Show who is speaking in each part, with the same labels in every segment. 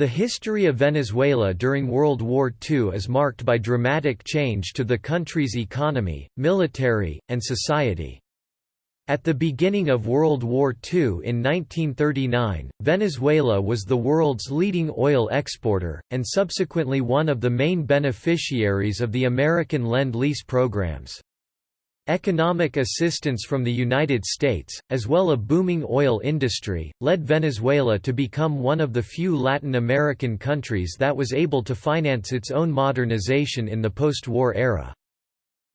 Speaker 1: The history of Venezuela during World War II is marked by dramatic change to the country's economy, military, and society. At the beginning of World War II in 1939, Venezuela was the world's leading oil exporter, and subsequently one of the main beneficiaries of the American Lend-Lease programs. Economic assistance from the United States, as well as a booming oil industry, led Venezuela to become one of the few Latin American countries that was able to finance its own modernization in the post-war era.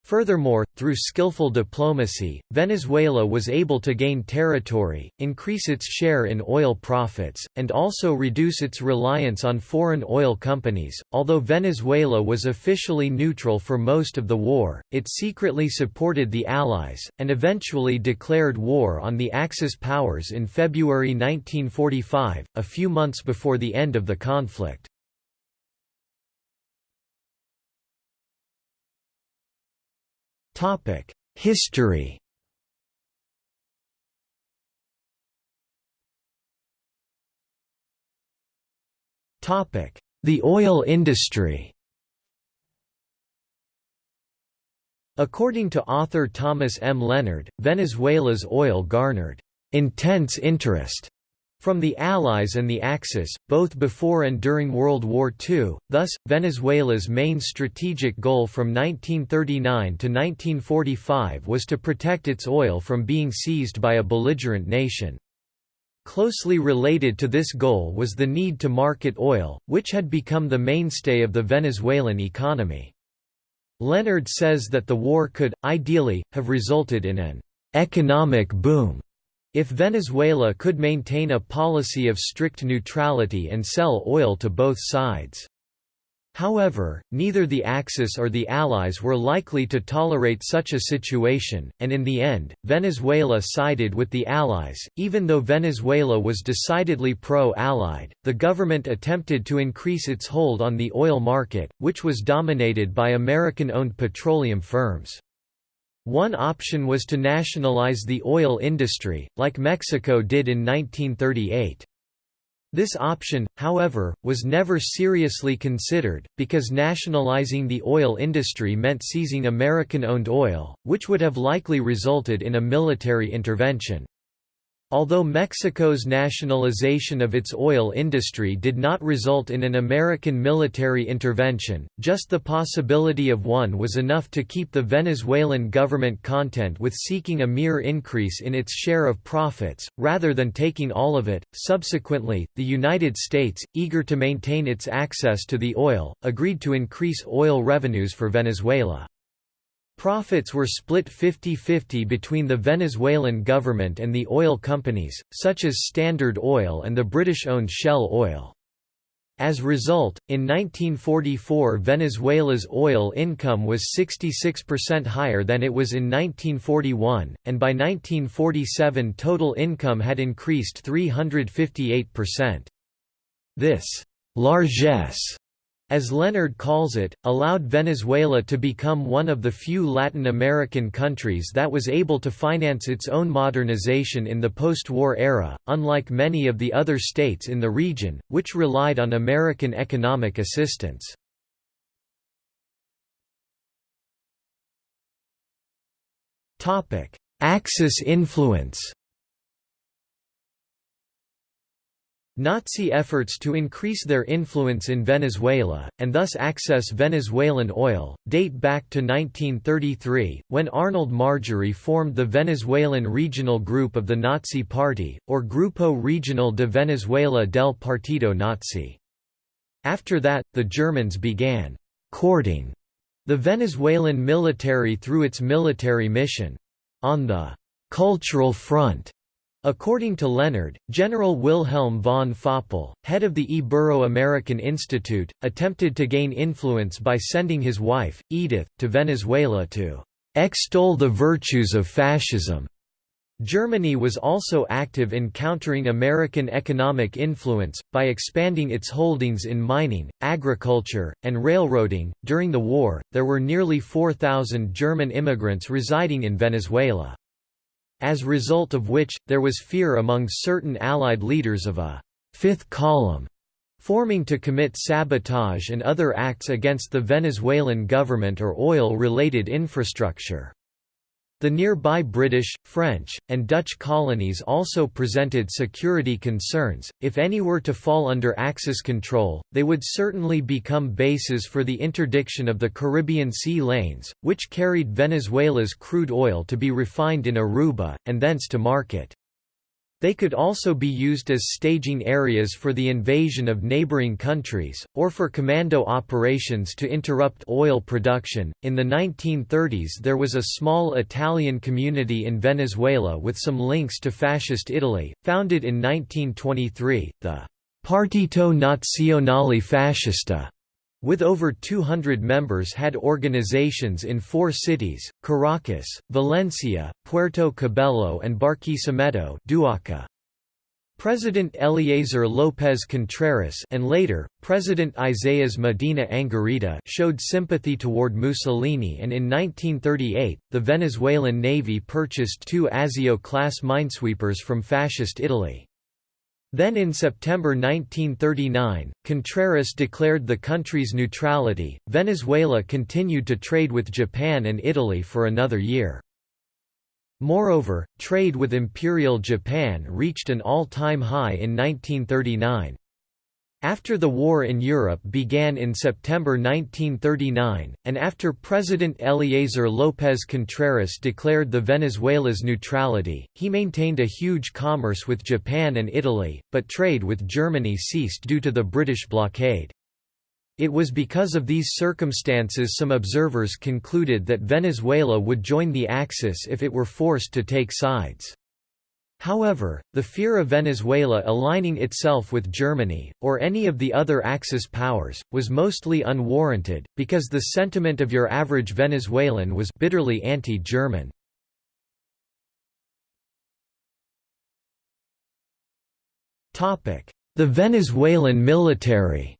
Speaker 1: Furthermore, through skillful diplomacy, Venezuela was able to gain territory, increase its share in oil profits, and also reduce its reliance on foreign oil companies. Although Venezuela was officially neutral for most of the war, it secretly supported the Allies, and eventually declared war on the Axis powers in February 1945, a few months before the end of the conflict. Topic: History. Topic: The oil industry. According to author Thomas M. Leonard, Venezuela's oil garnered intense interest from the Allies and the Axis, both before and during World War II, thus, Venezuela's main strategic goal from 1939 to 1945 was to protect its oil from being seized by a belligerent nation. Closely related to this goal was the need to market oil, which had become the mainstay of the Venezuelan economy. Leonard says that the war could, ideally, have resulted in an economic boom if Venezuela could maintain a policy of strict neutrality and sell oil to both sides. However, neither the Axis or the Allies were likely to tolerate such a situation, and in the end, Venezuela sided with the Allies. Even though Venezuela was decidedly pro Allied, the government attempted to increase its hold on the oil market, which was dominated by American owned petroleum firms. One option was to nationalize the oil industry, like Mexico did in 1938. This option, however, was never seriously considered, because nationalizing the oil industry meant seizing American-owned oil, which would have likely resulted in a military intervention. Although Mexico's nationalization of its oil industry did not result in an American military intervention, just the possibility of one was enough to keep the Venezuelan government content with seeking a mere increase in its share of profits, rather than taking all of it. Subsequently, the United States, eager to maintain its access to the oil, agreed to increase oil revenues for Venezuela. Profits were split 50-50 between the Venezuelan government and the oil companies, such as Standard Oil and the British-owned Shell Oil. As a result, in 1944 Venezuela's oil income was 66% higher than it was in 1941, and by 1947 total income had increased 358%. This largesse as Leonard calls it, allowed Venezuela to become one of the few Latin American countries that was able to finance its own modernization in the post-war era, unlike many of the other states in the region, which relied on American economic assistance. Axis influence Nazi efforts to increase their influence in Venezuela, and thus access Venezuelan oil, date back to 1933, when Arnold Marjorie formed the Venezuelan regional group of the Nazi Party, or Grupo Regional de Venezuela del Partido Nazi. After that, the Germans began «courting» the Venezuelan military through its military mission. On the «cultural front», According to Leonard, General Wilhelm von Faupel, head of the Ibero-American Institute, attempted to gain influence by sending his wife, Edith, to Venezuela to extol the virtues of fascism. Germany was also active in countering American economic influence, by expanding its holdings in mining, agriculture, and railroading. During the war, there were nearly 4,000 German immigrants residing in Venezuela as result of which, there was fear among certain Allied leaders of a fifth column» forming to commit sabotage and other acts against the Venezuelan government or oil-related infrastructure. The nearby British, French, and Dutch colonies also presented security concerns. If any were to fall under Axis control, they would certainly become bases for the interdiction of the Caribbean sea lanes, which carried Venezuela's crude oil to be refined in Aruba, and thence to market. They could also be used as staging areas for the invasion of neighboring countries, or for commando operations to interrupt oil production. In the 1930s, there was a small Italian community in Venezuela with some links to Fascist Italy, founded in 1923, the Partito Nazionale Fascista with over 200 members had organizations in four cities, Caracas, Valencia, Puerto Cabello and Barquisimeto Duaca. President Eleazar López Contreras and later, President Isaías Medina Angarita showed sympathy toward Mussolini and in 1938, the Venezuelan Navy purchased two Azio-class minesweepers from Fascist Italy. Then in September 1939, Contreras declared the country's neutrality. Venezuela continued to trade with Japan and Italy for another year. Moreover, trade with Imperial Japan reached an all-time high in 1939. After the war in Europe began in September 1939, and after President Eleazar López Contreras declared the Venezuela's neutrality, he maintained a huge commerce with Japan and Italy, but trade with Germany ceased due to the British blockade. It was because of these circumstances some observers concluded that Venezuela would join the Axis if it were forced to take sides. However, the fear of Venezuela aligning itself with Germany, or any of the other Axis powers, was mostly unwarranted, because the sentiment of your average Venezuelan was bitterly anti-German. The Venezuelan military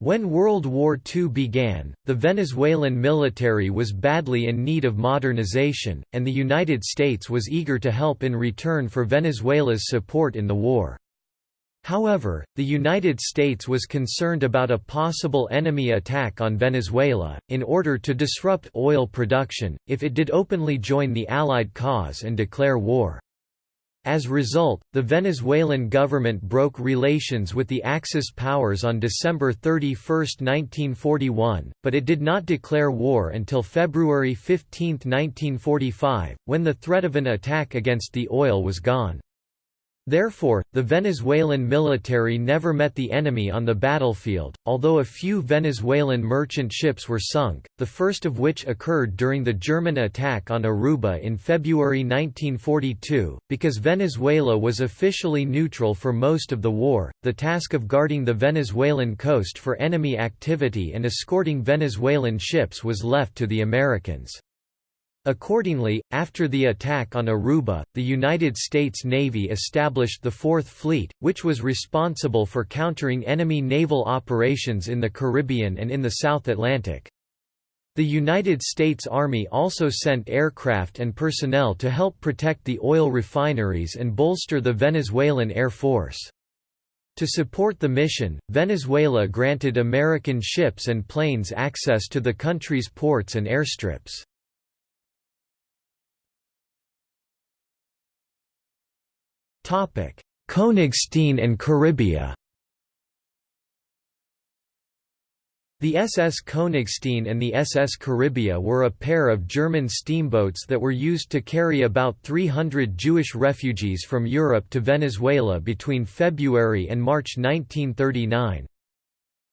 Speaker 1: When World War II began, the Venezuelan military was badly in need of modernization, and the United States was eager to help in return for Venezuela's support in the war. However, the United States was concerned about a possible enemy attack on Venezuela, in order to disrupt oil production, if it did openly join the Allied cause and declare war. As a result, the Venezuelan government broke relations with the Axis powers on December 31, 1941, but it did not declare war until February 15, 1945, when the threat of an attack against the oil was gone. Therefore, the Venezuelan military never met the enemy on the battlefield, although a few Venezuelan merchant ships were sunk, the first of which occurred during the German attack on Aruba in February 1942. Because Venezuela was officially neutral for most of the war, the task of guarding the Venezuelan coast for enemy activity and escorting Venezuelan ships was left to the Americans. Accordingly, after the attack on Aruba, the United States Navy established the Fourth Fleet, which was responsible for countering enemy naval operations in the Caribbean and in the South Atlantic. The United States Army also sent aircraft and personnel to help protect the oil refineries and bolster the Venezuelan Air Force. To support the mission, Venezuela granted American ships and planes access to the country's ports and airstrips. Königstein and Caribia The SS Königstein and the SS Caribia were a pair of German steamboats that were used to carry about 300 Jewish refugees from Europe to Venezuela between February and March 1939.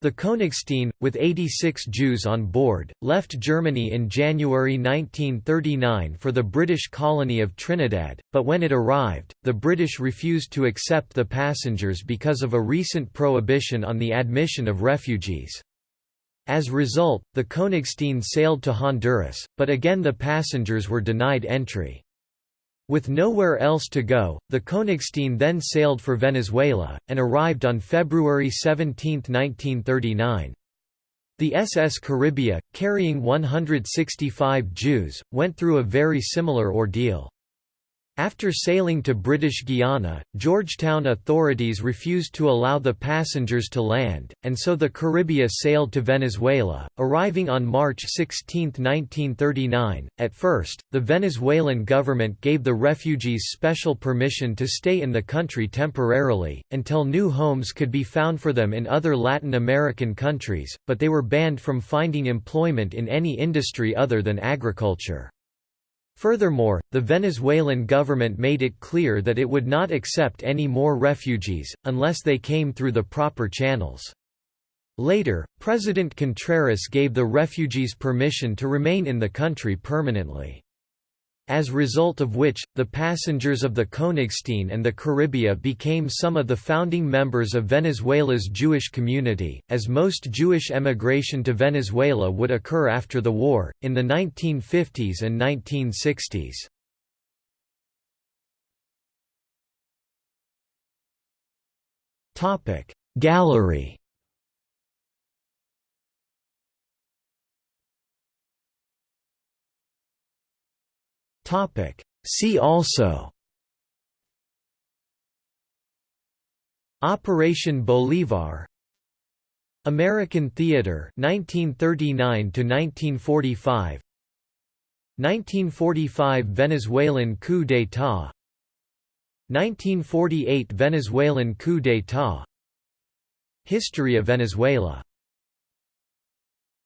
Speaker 1: The Königstein, with 86 Jews on board, left Germany in January 1939 for the British colony of Trinidad, but when it arrived, the British refused to accept the passengers because of a recent prohibition on the admission of refugees. As a result, the Königstein sailed to Honduras, but again the passengers were denied entry. With nowhere else to go, the Königstein then sailed for Venezuela, and arrived on February 17, 1939. The SS Caribia, carrying 165 Jews, went through a very similar ordeal. After sailing to British Guiana, Georgetown authorities refused to allow the passengers to land, and so the Caribia sailed to Venezuela, arriving on March 16, 1939. At first, the Venezuelan government gave the refugees special permission to stay in the country temporarily, until new homes could be found for them in other Latin American countries, but they were banned from finding employment in any industry other than agriculture. Furthermore, the Venezuelan government made it clear that it would not accept any more refugees, unless they came through the proper channels. Later, President Contreras gave the refugees permission to remain in the country permanently as a result of which, the passengers of the Königstein and the Caribia became some of the founding members of Venezuela's Jewish community, as most Jewish emigration to Venezuela would occur after the war, in the 1950s and 1960s. Gallery
Speaker 2: See also.
Speaker 1: Operation Bolivar. American Theater 1939 to 1945 1945 Venezuelan coup d'état. 1948 Venezuelan coup d'état. History of Venezuela